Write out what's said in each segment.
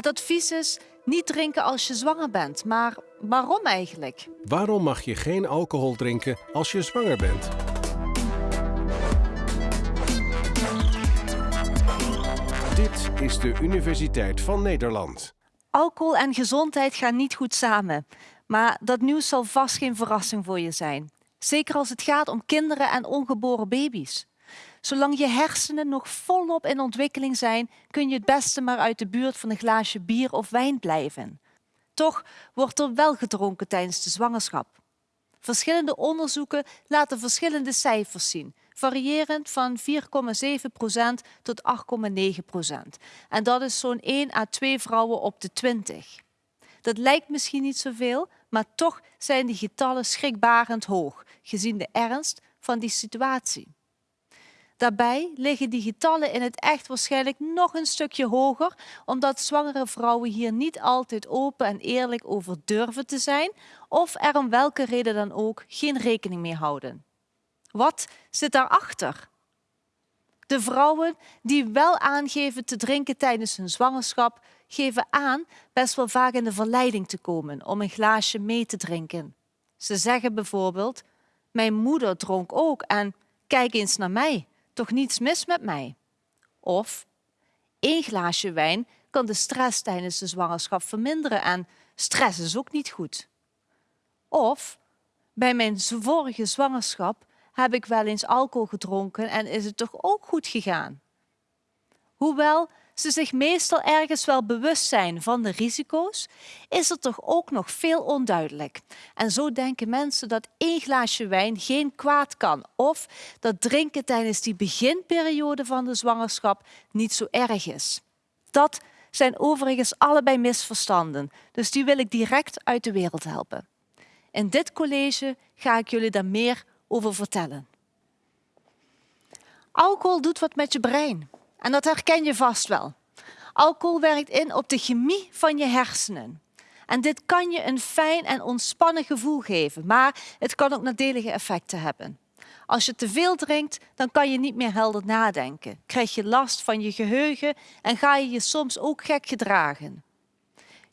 Het advies is niet drinken als je zwanger bent, maar waarom eigenlijk? Waarom mag je geen alcohol drinken als je zwanger bent? Dit is de Universiteit van Nederland. Alcohol en gezondheid gaan niet goed samen. Maar dat nieuws zal vast geen verrassing voor je zijn. Zeker als het gaat om kinderen en ongeboren baby's. Zolang je hersenen nog volop in ontwikkeling zijn, kun je het beste maar uit de buurt van een glaasje bier of wijn blijven. Toch wordt er wel gedronken tijdens de zwangerschap. Verschillende onderzoeken laten verschillende cijfers zien, variërend van 4,7% tot 8,9%. En dat is zo'n 1 à 2 vrouwen op de 20. Dat lijkt misschien niet zoveel, maar toch zijn die getallen schrikbarend hoog, gezien de ernst van die situatie. Daarbij liggen die getallen in het echt waarschijnlijk nog een stukje hoger, omdat zwangere vrouwen hier niet altijd open en eerlijk over durven te zijn of er om welke reden dan ook geen rekening mee houden. Wat zit daarachter? De vrouwen die wel aangeven te drinken tijdens hun zwangerschap, geven aan best wel vaak in de verleiding te komen om een glaasje mee te drinken. Ze zeggen bijvoorbeeld, mijn moeder dronk ook en kijk eens naar mij, toch niets mis met mij. Of, één glaasje wijn kan de stress tijdens de zwangerschap verminderen en stress is ook niet goed. Of, bij mijn vorige zwangerschap heb ik wel eens alcohol gedronken en is het toch ook goed gegaan. Hoewel ze zich meestal ergens wel bewust zijn van de risico's, is er toch ook nog veel onduidelijk. En zo denken mensen dat één glaasje wijn geen kwaad kan of dat drinken tijdens die beginperiode van de zwangerschap niet zo erg is. Dat zijn overigens allebei misverstanden, dus die wil ik direct uit de wereld helpen. In dit college ga ik jullie daar meer over vertellen. Alcohol doet wat met je brein. En dat herken je vast wel. Alcohol werkt in op de chemie van je hersenen. En dit kan je een fijn en ontspannen gevoel geven, maar het kan ook nadelige effecten hebben. Als je te veel drinkt, dan kan je niet meer helder nadenken. Krijg je last van je geheugen en ga je je soms ook gek gedragen.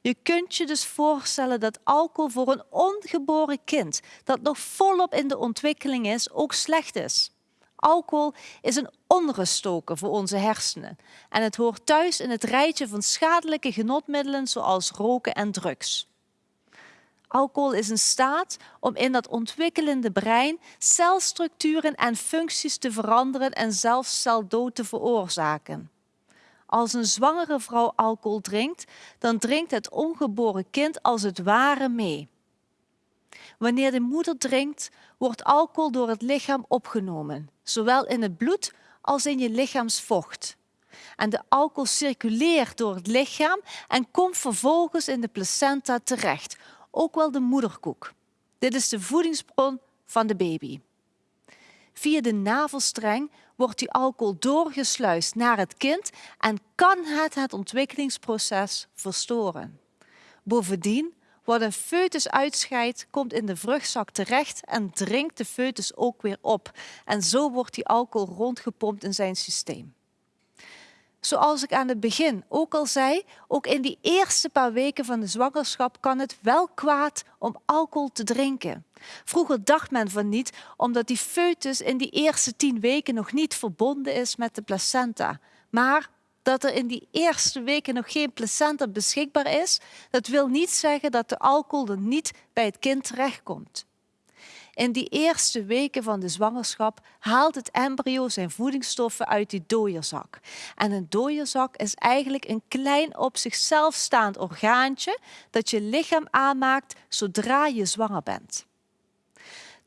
Je kunt je dus voorstellen dat alcohol voor een ongeboren kind dat nog volop in de ontwikkeling is, ook slecht is. Alcohol is een onruststoker voor onze hersenen en het hoort thuis in het rijtje van schadelijke genotmiddelen zoals roken en drugs. Alcohol is in staat om in dat ontwikkelende brein celstructuren en functies te veranderen en zelfs celdood te veroorzaken. Als een zwangere vrouw alcohol drinkt, dan drinkt het ongeboren kind als het ware mee. Wanneer de moeder drinkt, wordt alcohol door het lichaam opgenomen, zowel in het bloed als in je lichaamsvocht. En de alcohol circuleert door het lichaam en komt vervolgens in de placenta terecht, ook wel de moederkoek. Dit is de voedingsbron van de baby. Via de navelstreng wordt die alcohol doorgesluist naar het kind en kan het het ontwikkelingsproces verstoren. Bovendien wat een foetus uitscheidt, komt in de vruchtzak terecht en drinkt de foetus ook weer op. En zo wordt die alcohol rondgepompt in zijn systeem. Zoals ik aan het begin ook al zei, ook in die eerste paar weken van de zwangerschap kan het wel kwaad om alcohol te drinken. Vroeger dacht men van niet, omdat die foetus in die eerste tien weken nog niet verbonden is met de placenta. Maar dat er in die eerste weken nog geen placenta beschikbaar is, dat wil niet zeggen dat de alcohol er niet bij het kind terechtkomt. In die eerste weken van de zwangerschap haalt het embryo zijn voedingsstoffen uit die dooierzak. En een dooierzak is eigenlijk een klein op zichzelf staand orgaantje dat je lichaam aanmaakt zodra je zwanger bent.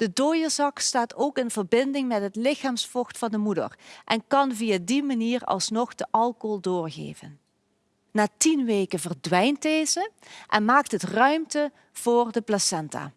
De dooierzak staat ook in verbinding met het lichaamsvocht van de moeder en kan via die manier alsnog de alcohol doorgeven. Na tien weken verdwijnt deze en maakt het ruimte voor de placenta.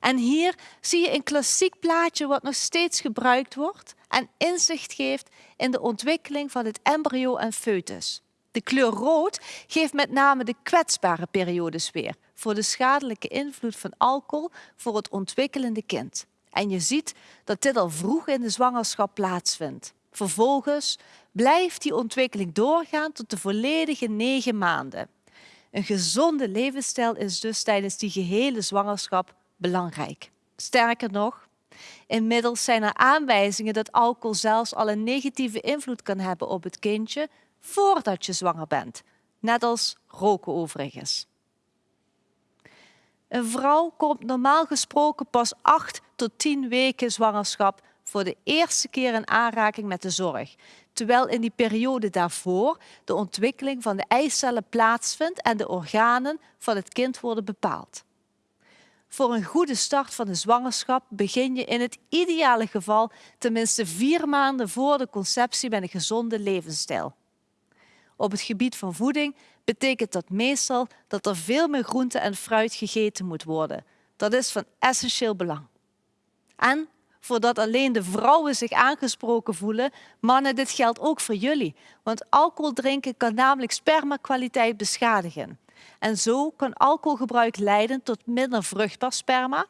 En hier zie je een klassiek plaatje wat nog steeds gebruikt wordt en inzicht geeft in de ontwikkeling van het embryo en foetus. De kleur rood geeft met name de kwetsbare periodes weer voor de schadelijke invloed van alcohol voor het ontwikkelende kind. En je ziet dat dit al vroeg in de zwangerschap plaatsvindt. Vervolgens blijft die ontwikkeling doorgaan tot de volledige negen maanden. Een gezonde levensstijl is dus tijdens die gehele zwangerschap belangrijk. Sterker nog, inmiddels zijn er aanwijzingen dat alcohol zelfs al een negatieve invloed kan hebben op het kindje voordat je zwanger bent, net als roken overigens. Een vrouw komt normaal gesproken pas 8 tot 10 weken zwangerschap voor de eerste keer in aanraking met de zorg, terwijl in die periode daarvoor de ontwikkeling van de eicellen plaatsvindt en de organen van het kind worden bepaald. Voor een goede start van de zwangerschap begin je in het ideale geval tenminste vier maanden voor de conceptie met een gezonde levensstijl. Op het gebied van voeding betekent dat meestal dat er veel meer groente en fruit gegeten moet worden. Dat is van essentieel belang. En voordat alleen de vrouwen zich aangesproken voelen, mannen, dit geldt ook voor jullie. Want alcohol drinken kan namelijk spermakwaliteit beschadigen. En zo kan alcoholgebruik leiden tot minder vruchtbaar sperma,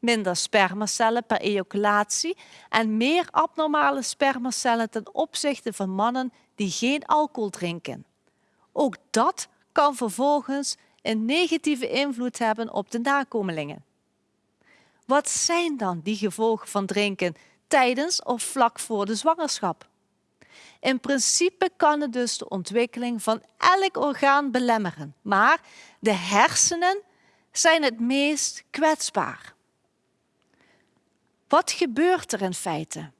minder spermacellen per ejaculatie en meer abnormale spermacellen ten opzichte van mannen die geen alcohol drinken. Ook dat kan vervolgens een negatieve invloed hebben op de nakomelingen. Wat zijn dan die gevolgen van drinken tijdens of vlak voor de zwangerschap? In principe kan het dus de ontwikkeling van elk orgaan belemmeren, maar de hersenen zijn het meest kwetsbaar. Wat gebeurt er in feite?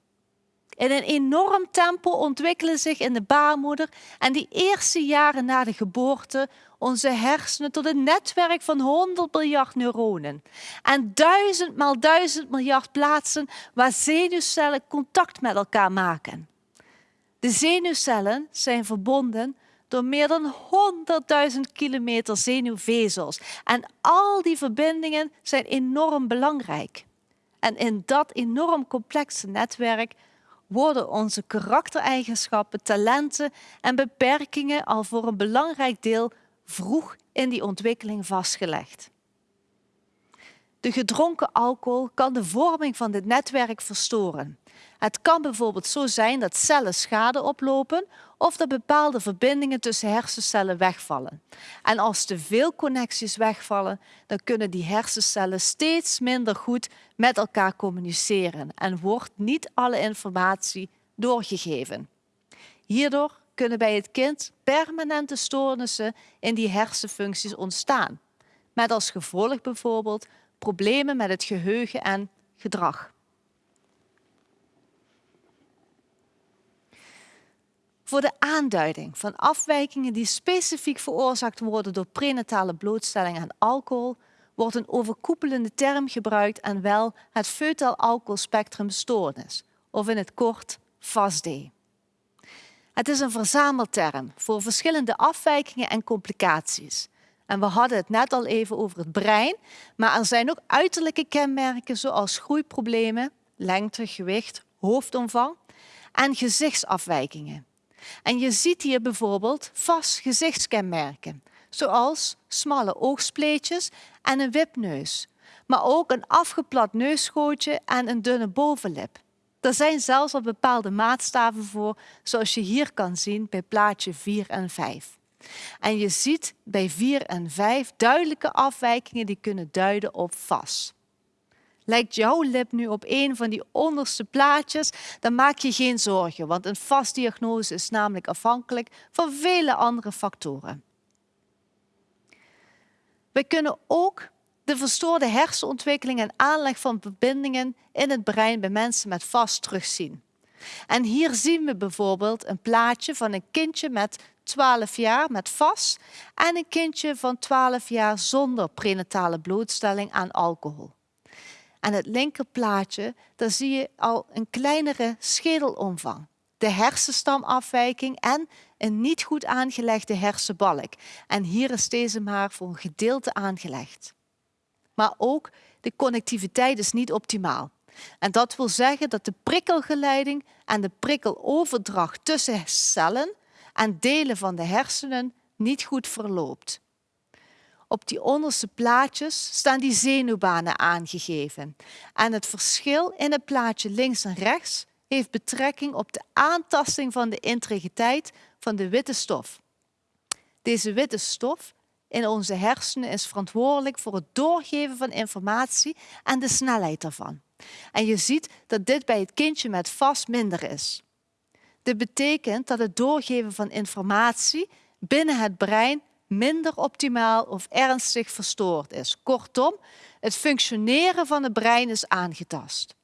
In een enorm tempo ontwikkelen zich in de baarmoeder en die eerste jaren na de geboorte onze hersenen tot een netwerk van 100 miljard neuronen en duizend maal duizend miljard plaatsen waar zenuwcellen contact met elkaar maken. De zenuwcellen zijn verbonden door meer dan 100.000 kilometer zenuwvezels en al die verbindingen zijn enorm belangrijk. En in dat enorm complexe netwerk worden onze karaktereigenschappen, talenten en beperkingen al voor een belangrijk deel vroeg in die ontwikkeling vastgelegd. De gedronken alcohol kan de vorming van dit netwerk verstoren. Het kan bijvoorbeeld zo zijn dat cellen schade oplopen of dat bepaalde verbindingen tussen hersencellen wegvallen. En als te veel connecties wegvallen, dan kunnen die hersencellen steeds minder goed met elkaar communiceren en wordt niet alle informatie doorgegeven. Hierdoor kunnen bij het kind permanente stoornissen in die hersenfuncties ontstaan, met als gevolg bijvoorbeeld problemen met het geheugen en gedrag. voor de aanduiding van afwijkingen die specifiek veroorzaakt worden door prenatale blootstelling aan alcohol, wordt een overkoepelende term gebruikt en wel het feutaal alcoholspectrum stoornis, of in het kort FASD. Het is een verzamelterm voor verschillende afwijkingen en complicaties. En we hadden het net al even over het brein, maar er zijn ook uiterlijke kenmerken zoals groeiproblemen, lengte, gewicht, hoofdomvang en gezichtsafwijkingen. En je ziet hier bijvoorbeeld vast gezichtskenmerken, zoals smalle oogspleetjes en een wipneus, maar ook een afgeplat neusgootje en een dunne bovenlip. Er zijn zelfs al bepaalde maatstaven voor, zoals je hier kan zien bij plaatje 4 en 5. En je ziet bij 4 en 5 duidelijke afwijkingen die kunnen duiden op vast. Lijkt jouw lip nu op een van die onderste plaatjes, dan maak je geen zorgen, want een vastdiagnose is namelijk afhankelijk van vele andere factoren. We kunnen ook de verstoorde hersenontwikkeling en aanleg van verbindingen in het brein bij mensen met vast terugzien. En hier zien we bijvoorbeeld een plaatje van een kindje met 12 jaar met vast en een kindje van 12 jaar zonder prenatale blootstelling aan alcohol. Aan het linkerplaatje, daar zie je al een kleinere schedelomvang, de hersenstamafwijking en een niet goed aangelegde hersenbalk. En hier is deze maar voor een gedeelte aangelegd. Maar ook de connectiviteit is niet optimaal. En dat wil zeggen dat de prikkelgeleiding en de prikkeloverdracht tussen cellen en delen van de hersenen niet goed verloopt. Op die onderste plaatjes staan die zenuwbanen aangegeven. En het verschil in het plaatje links en rechts heeft betrekking op de aantasting van de integriteit van de witte stof. Deze witte stof in onze hersenen is verantwoordelijk voor het doorgeven van informatie en de snelheid daarvan. En je ziet dat dit bij het kindje met vast minder is. Dit betekent dat het doorgeven van informatie binnen het brein minder optimaal of ernstig verstoord is. Kortom, het functioneren van het brein is aangetast.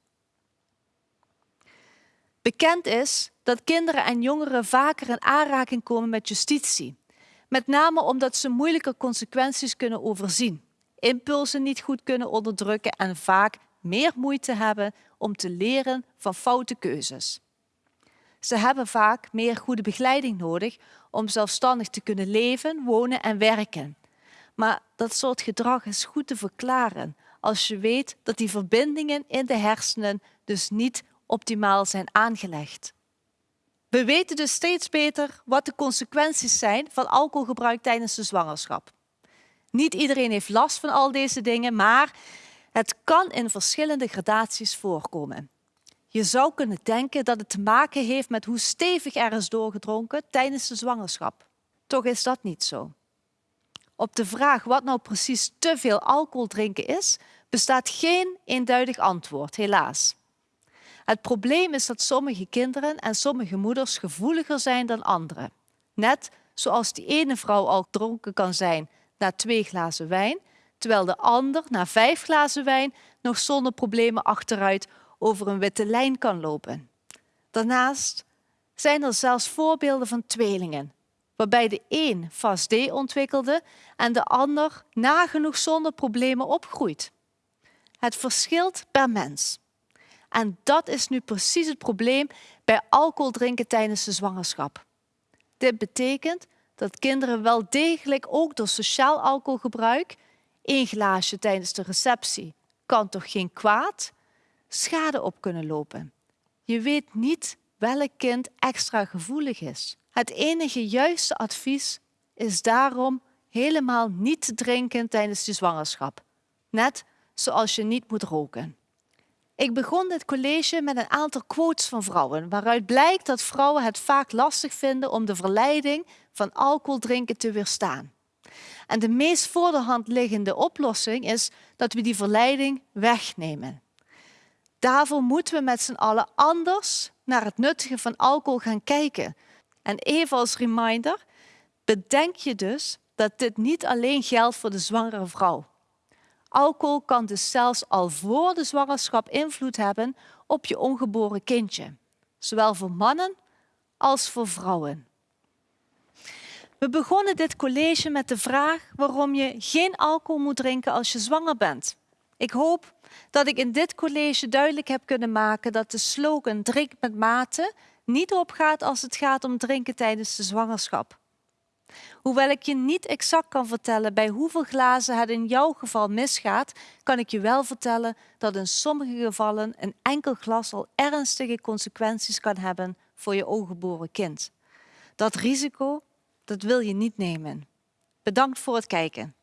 Bekend is dat kinderen en jongeren vaker in aanraking komen met justitie. Met name omdat ze moeilijke consequenties kunnen overzien, impulsen niet goed kunnen onderdrukken en vaak meer moeite hebben om te leren van foute keuzes. Ze hebben vaak meer goede begeleiding nodig om zelfstandig te kunnen leven, wonen en werken. Maar dat soort gedrag is goed te verklaren als je weet dat die verbindingen in de hersenen dus niet optimaal zijn aangelegd. We weten dus steeds beter wat de consequenties zijn van alcoholgebruik tijdens de zwangerschap. Niet iedereen heeft last van al deze dingen, maar het kan in verschillende gradaties voorkomen. Je zou kunnen denken dat het te maken heeft met hoe stevig er is doorgedronken tijdens de zwangerschap. Toch is dat niet zo. Op de vraag wat nou precies te veel alcohol drinken is, bestaat geen eenduidig antwoord, helaas. Het probleem is dat sommige kinderen en sommige moeders gevoeliger zijn dan anderen. Net zoals die ene vrouw al dronken kan zijn na twee glazen wijn, terwijl de ander na vijf glazen wijn nog zonder problemen achteruit over een witte lijn kan lopen. Daarnaast zijn er zelfs voorbeelden van tweelingen, waarbij de een vast D ontwikkelde en de ander nagenoeg zonder problemen opgroeit. Het verschilt per mens. En dat is nu precies het probleem bij alcohol drinken tijdens de zwangerschap. Dit betekent dat kinderen wel degelijk ook door sociaal alcoholgebruik, één glaasje tijdens de receptie, kan toch geen kwaad, schade op kunnen lopen. Je weet niet welk kind extra gevoelig is. Het enige juiste advies is daarom helemaal niet te drinken tijdens de zwangerschap. Net zoals je niet moet roken. Ik begon dit college met een aantal quotes van vrouwen, waaruit blijkt dat vrouwen het vaak lastig vinden om de verleiding van alcohol drinken te weerstaan. En de meest voor de hand liggende oplossing is dat we die verleiding wegnemen. Daarvoor moeten we met z'n allen anders naar het nuttige van alcohol gaan kijken. En even als reminder, bedenk je dus dat dit niet alleen geldt voor de zwangere vrouw. Alcohol kan dus zelfs al voor de zwangerschap invloed hebben op je ongeboren kindje, zowel voor mannen als voor vrouwen. We begonnen dit college met de vraag waarom je geen alcohol moet drinken als je zwanger bent. Ik hoop dat ik in dit college duidelijk heb kunnen maken dat de slogan drink met mate niet opgaat als het gaat om drinken tijdens de zwangerschap. Hoewel ik je niet exact kan vertellen bij hoeveel glazen het in jouw geval misgaat, kan ik je wel vertellen dat in sommige gevallen een enkel glas al ernstige consequenties kan hebben voor je ongeboren kind. Dat risico, dat wil je niet nemen. Bedankt voor het kijken.